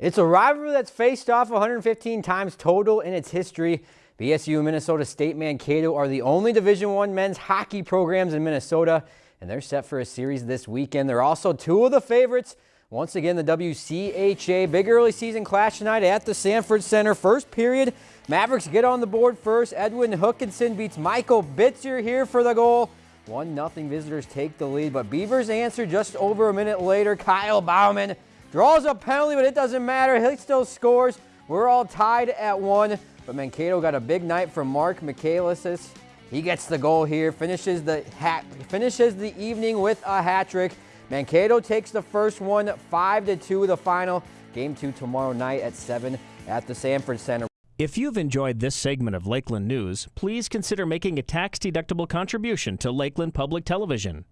It's a rivalry that's faced off 115 times total in its history. BSU and Minnesota State Mankato are the only Division One men's hockey programs in Minnesota, and they're set for a series this weekend. They're also two of the favorites. Once again, the WCHA big early season clash tonight at the Sanford Center. First period, Mavericks get on the board first. Edwin Hookenson beats Michael Bitzer here for the goal. 1-0 visitors take the lead, but Beavers answer just over a minute later. Kyle Bauman Draws a penalty, but it doesn't matter. He still scores. We're all tied at one, but Mankato got a big night from Marc Michaelis. He gets the goal here, finishes the hat, finishes the evening with a hat trick. Mankato takes the first one, 5 to 2 the final. Game 2 tomorrow night at 7 at the Sanford Center. If you've enjoyed this segment of Lakeland News, please consider making a tax-deductible contribution to Lakeland Public Television.